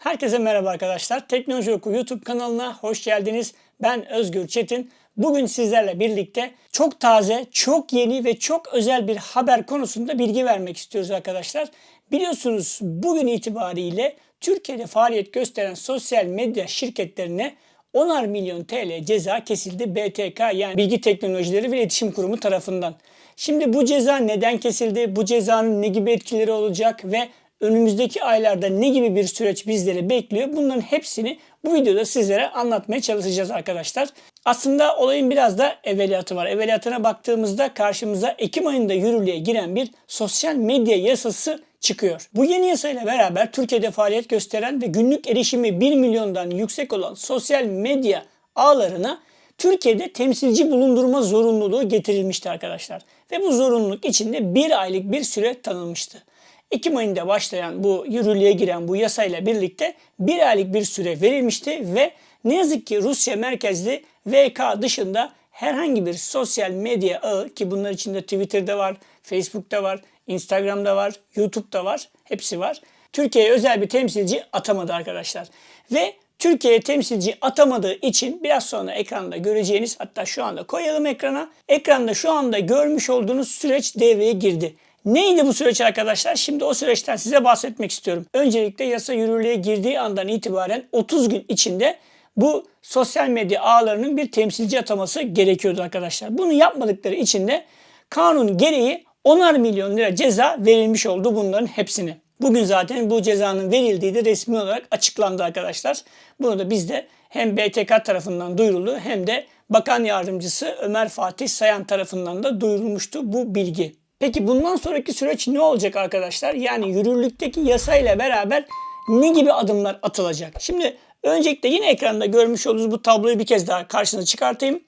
Herkese merhaba arkadaşlar. Teknoloji Oku YouTube kanalına hoş geldiniz. Ben Özgür Çetin. Bugün sizlerle birlikte çok taze, çok yeni ve çok özel bir haber konusunda bilgi vermek istiyoruz arkadaşlar. Biliyorsunuz bugün itibariyle Türkiye'de faaliyet gösteren sosyal medya şirketlerine 10'ar milyon TL ceza kesildi BTK yani Bilgi Teknolojileri ve İletişim Kurumu tarafından. Şimdi bu ceza neden kesildi? Bu cezanın ne gibi etkileri olacak ve önümüzdeki aylarda ne gibi bir süreç bizleri bekliyor? Bunların hepsini bu videoda sizlere anlatmaya çalışacağız arkadaşlar. Aslında olayın biraz da evveliyatı var. Evveliyatına baktığımızda karşımıza Ekim ayında yürürlüğe giren bir sosyal medya yasası çıkıyor. Bu yeni yasayla beraber Türkiye'de faaliyet gösteren ve günlük erişimi 1 milyondan yüksek olan sosyal medya ağlarına Türkiye'de temsilci bulundurma zorunluluğu getirilmişti arkadaşlar. Ve bu zorunluluk içinde bir aylık bir süre tanınmıştı. Ekim ayında başlayan bu yürürlüğe giren bu yasayla birlikte bir aylık bir süre verilmişti ve ne yazık ki Rusya merkezli VK dışında herhangi bir sosyal medya ağı ki bunlar içinde Twitter'da var, Facebook'ta var, Instagram'da var, YouTube'da var, hepsi var. Türkiye'ye özel bir temsilci atamadı arkadaşlar. Ve Türkiye'ye temsilci atamadığı için biraz sonra ekranda göreceğiniz hatta şu anda koyalım ekrana. Ekranda şu anda görmüş olduğunuz süreç devreye girdi. Neydi bu süreç arkadaşlar? Şimdi o süreçten size bahsetmek istiyorum. Öncelikle yasa yürürlüğe girdiği andan itibaren 30 gün içinde bu sosyal medya ağlarının bir temsilci ataması gerekiyordu arkadaşlar. Bunu yapmadıkları için de kanun gereği 10'ar milyon lira ceza verilmiş oldu bunların hepsine. Bugün zaten bu cezanın verildiği de resmi olarak açıklandı arkadaşlar. Bunu da biz de hem BTK tarafından duyuruldu hem de Bakan Yardımcısı Ömer Fatih Sayan tarafından da duyurulmuştu bu bilgi. Peki bundan sonraki süreç ne olacak arkadaşlar? Yani yürürlükteki yasayla beraber ne gibi adımlar atılacak? Şimdi öncelikle yine ekranda görmüş olduğunuz bu tabloyu bir kez daha karşınıza çıkartayım.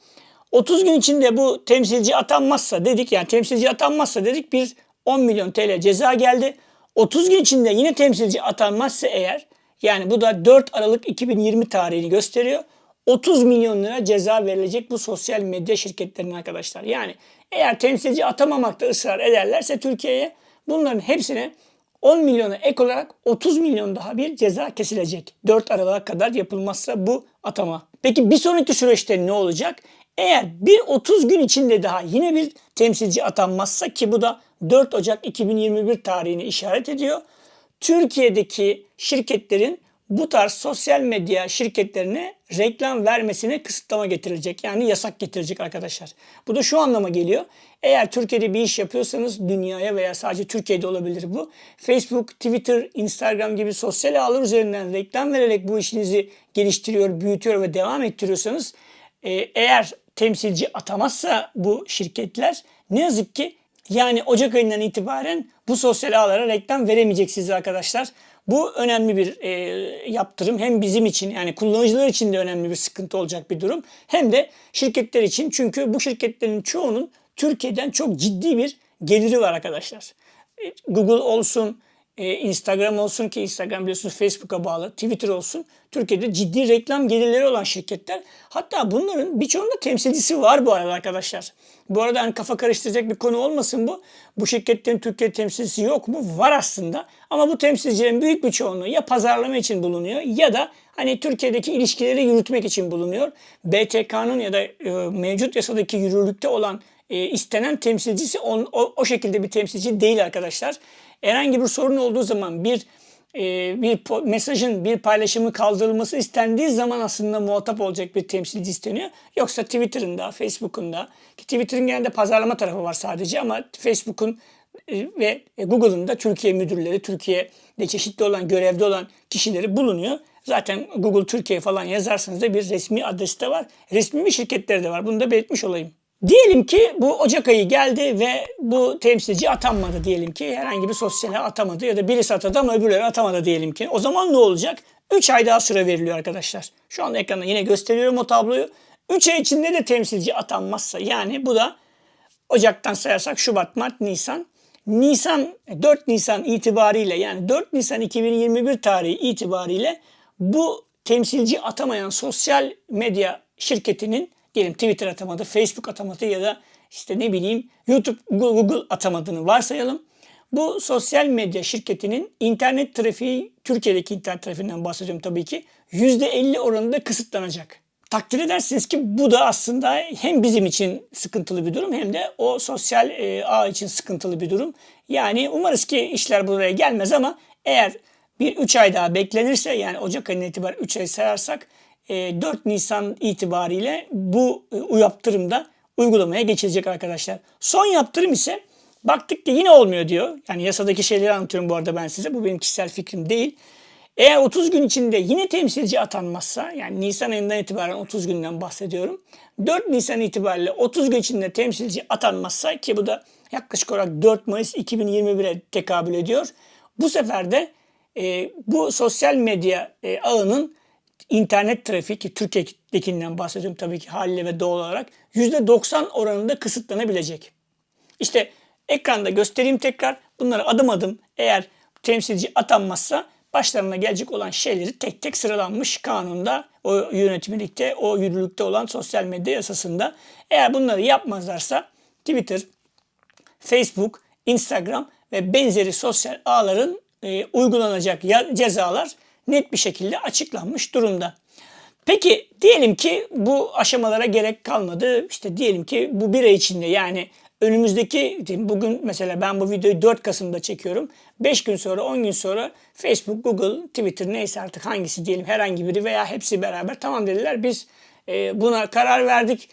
30 gün içinde bu temsilci atanmazsa dedik yani temsilci atanmazsa dedik bir 10 milyon TL ceza geldi. 30 gün içinde yine temsilci atanmazsa eğer yani bu da 4 Aralık 2020 tarihini gösteriyor. 30 milyon lira ceza verilecek bu sosyal medya şirketlerine arkadaşlar. Yani eğer temsilci atamamakta ısrar ederlerse Türkiye'ye bunların hepsine 10 milyona ek olarak 30 milyon daha bir ceza kesilecek. 4 Aralık'a kadar yapılmazsa bu atama. Peki bir sonraki süreçte ne olacak? Eğer bir 30 gün içinde daha yine bir temsilci atanmazsa ki bu da 4 Ocak 2021 tarihini işaret ediyor. Türkiye'deki şirketlerin bu tarz sosyal medya şirketlerine reklam vermesine kısıtlama getirilecek. Yani yasak getirecek arkadaşlar. Bu da şu anlama geliyor. Eğer Türkiye'de bir iş yapıyorsanız dünyaya veya sadece Türkiye'de olabilir bu. Facebook, Twitter, Instagram gibi sosyal ağlar üzerinden reklam vererek bu işinizi geliştiriyor, büyütüyor ve devam ettiriyorsanız e, eğer temsilci atamazsa bu şirketler ne yazık ki yani Ocak ayından itibaren bu sosyal ağlara reklam veremeyeceksiniz arkadaşlar. Bu önemli bir e, yaptırım. Hem bizim için yani kullanıcılar için de önemli bir sıkıntı olacak bir durum. Hem de şirketler için. Çünkü bu şirketlerin çoğunun Türkiye'den çok ciddi bir geliri var arkadaşlar. E, Google olsun, e, Instagram olsun ki Instagram biliyorsunuz Facebook'a bağlı, Twitter olsun. Türkiye'de ciddi reklam gelirleri olan şirketler. Hatta bunların birçoğunda temsilcisi var bu arada arkadaşlar. Bu arada hani kafa karıştıracak bir konu olmasın bu. Bu şirketlerin Türkiye temsilcisi yok mu? Var aslında. Ama bu temsilcilerin büyük bir çoğunluğu ya pazarlama için bulunuyor ya da hani Türkiye'deki ilişkileri yürütmek için bulunuyor. BTK'nın ya da e, mevcut yasadaki yürürlükte olan e, istenen temsilcisi on, o, o şekilde bir temsilci değil arkadaşlar. Herhangi bir sorun olduğu zaman bir e, bir mesajın bir paylaşımı kaldırılması istendiği zaman aslında muhatap olacak bir temsilci isteniyor. Yoksa Twitter'ın da Facebook'un da ki Twitter'ın genelde pazarlama tarafı var sadece ama Facebook'un e, ve Google'ın da Türkiye müdürleri, Türkiye'de çeşitli olan görevde olan kişileri bulunuyor. Zaten Google Türkiye falan yazarsanız da bir resmi adresi de var. Resmi bir şirketleri de var. Bunu da belirtmiş olayım. Diyelim ki bu Ocak ayı geldi ve bu temsilci atanmadı diyelim ki. Herhangi bir sosyale atamadı ya da birisi atadı ama öbürleri atamadı diyelim ki. O zaman ne olacak? 3 ay daha süre veriliyor arkadaşlar. Şu anda ekranda yine gösteriyorum o tabloyu. 3 ay içinde de temsilci atanmazsa yani bu da Ocak'tan sayarsak Şubat, Mart, Nisan. Nisan 4 Nisan itibariyle yani 4 Nisan 2021 tarihi itibariyle bu temsilci atamayan sosyal medya şirketinin diyelim Twitter atamadı, Facebook atamadı ya da işte ne bileyim YouTube, Google atamadığını varsayalım. Bu sosyal medya şirketinin internet trafiği, Türkiye'deki internet trafiğinden bahsediyorum tabii ki, %50 oranında kısıtlanacak. Takdir edersiniz ki bu da aslında hem bizim için sıkıntılı bir durum hem de o sosyal e, ağ için sıkıntılı bir durum. Yani umarız ki işler buraya gelmez ama eğer bir 3 ay daha beklenirse yani Ocak ayından itibaren 3 ay sayarsak 4 e, Nisan itibariyle bu e, yaptırım da uygulamaya geçilecek arkadaşlar. Son yaptırım ise baktık ki yine olmuyor diyor. Yani yasadaki şeyleri anlatıyorum bu arada ben size. Bu benim kişisel fikrim değil. Eğer 30 gün içinde yine temsilci atanmazsa yani Nisan ayından itibaren 30 günden bahsediyorum. 4 Nisan itibariyle 30 gün içinde temsilci atanmazsa ki bu da yaklaşık olarak 4 Mayıs 2021'e tekabül ediyor. Bu sefer de e, bu sosyal medya e, ağının internet trafiği ki Türkiye'dekinden bahsediyorum tabii ki haliyle ve doğal olarak %90 oranında kısıtlanabilecek. İşte ekranda göstereyim tekrar. Bunları adım adım eğer temsilci atanmazsa başlarına gelecek olan şeyleri tek tek sıralanmış kanunda, o yönetmelikte, o yürürlükte olan sosyal medya yasasında. Eğer bunları yapmazlarsa Twitter, Facebook, Instagram ve benzeri sosyal ağların e, uygulanacak cezalar net bir şekilde açıklanmış durumda. Peki diyelim ki bu aşamalara gerek kalmadı. İşte diyelim ki bu bir ay içinde yani önümüzdeki bugün mesela ben bu videoyu 4 Kasım'da çekiyorum. 5 gün sonra 10 gün sonra Facebook, Google, Twitter neyse artık hangisi diyelim herhangi biri veya hepsi beraber tamam dediler biz e, buna karar verdik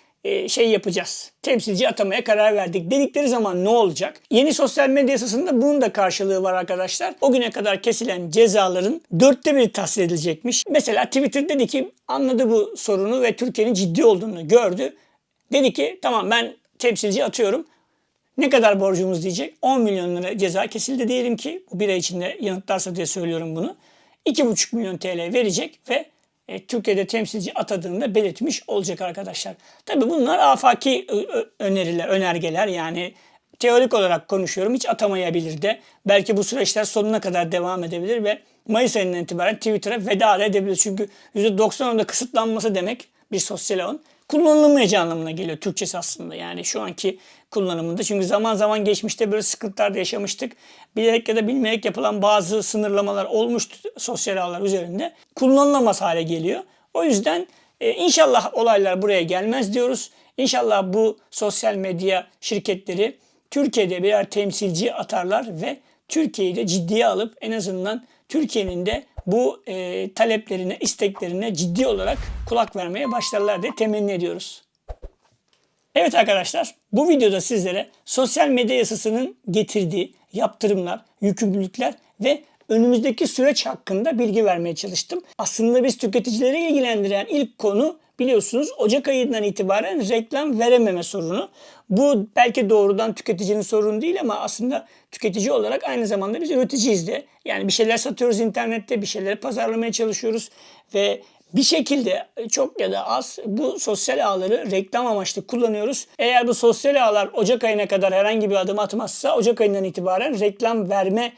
şey yapacağız. Temsilci atamaya karar verdik dedikleri zaman ne olacak? Yeni sosyal medya yasasında bunun da karşılığı var arkadaşlar. O güne kadar kesilen cezaların dörtte biri tahsil edilecekmiş. Mesela Twitter dedi ki anladı bu sorunu ve Türkiye'nin ciddi olduğunu gördü. Dedi ki tamam ben temsilci atıyorum. Ne kadar borcumuz diyecek? 10 milyon lira ceza kesildi diyelim ki. Bu bir ay içinde yanıtlarsa diye söylüyorum bunu. 2,5 milyon TL verecek ve e, Türkiye'de temsilci atadığında belirtmiş olacak arkadaşlar. Tabi bunlar afaki öneriler, önergeler yani teorik olarak konuşuyorum. Hiç atamayabilir de. Belki bu süreçler sonuna kadar devam edebilir ve Mayıs ayından itibaren Twitter'a veda edebilir. Çünkü %90'ında kısıtlanması demek bir sosyal ağın kullanılmayacağı anlamına geliyor Türkçesi aslında. Yani şu anki kullanımında. Çünkü zaman zaman geçmişte böyle sıkıntılar da yaşamıştık. Bilerek ya da bilmeyerek yapılan bazı sınırlamalar olmuştu sosyal ağlar üzerinde. Kullanılamaz hale geliyor. O yüzden e, inşallah olaylar buraya gelmez diyoruz. İnşallah bu sosyal medya şirketleri Türkiye'de birer temsilci atarlar ve Türkiye'yi de ciddiye alıp en azından Türkiye'nin de bu e, taleplerine, isteklerine ciddi olarak kulak vermeye başlarlar diye temenni ediyoruz. Evet arkadaşlar bu videoda sizlere sosyal medya yasasının getirdiği yaptırımlar, yükümlülükler ve önümüzdeki süreç hakkında bilgi vermeye çalıştım. Aslında biz tüketicileri ilgilendiren ilk konu biliyorsunuz Ocak ayından itibaren reklam verememe sorunu. Bu belki doğrudan tüketicinin sorunu değil ama aslında tüketici olarak aynı zamanda biz üreticiyiz de. Yani bir şeyler satıyoruz internette, bir şeyleri pazarlamaya çalışıyoruz ve bir şekilde çok ya da az bu sosyal ağları reklam amaçlı kullanıyoruz. Eğer bu sosyal ağlar Ocak ayına kadar herhangi bir adım atmazsa Ocak ayından itibaren reklam verme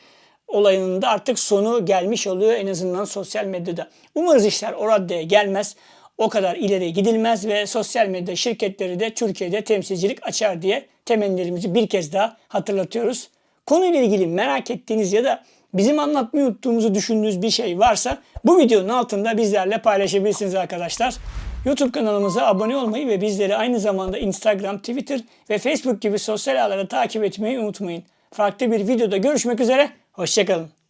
olayının da artık sonu gelmiş oluyor en azından sosyal medyada. Umarız işler o raddeye gelmez. O kadar ileri gidilmez ve sosyal medya şirketleri de Türkiye'de temsilcilik açar diye temennilerimizi bir kez daha hatırlatıyoruz. Konuyla ilgili merak ettiğiniz ya da bizim anlatmayı unuttuğumuzu düşündüğünüz bir şey varsa bu videonun altında bizlerle paylaşabilirsiniz arkadaşlar. YouTube kanalımıza abone olmayı ve bizleri aynı zamanda Instagram, Twitter ve Facebook gibi sosyal ağları takip etmeyi unutmayın. Farklı bir videoda görüşmek üzere, hoşçakalın.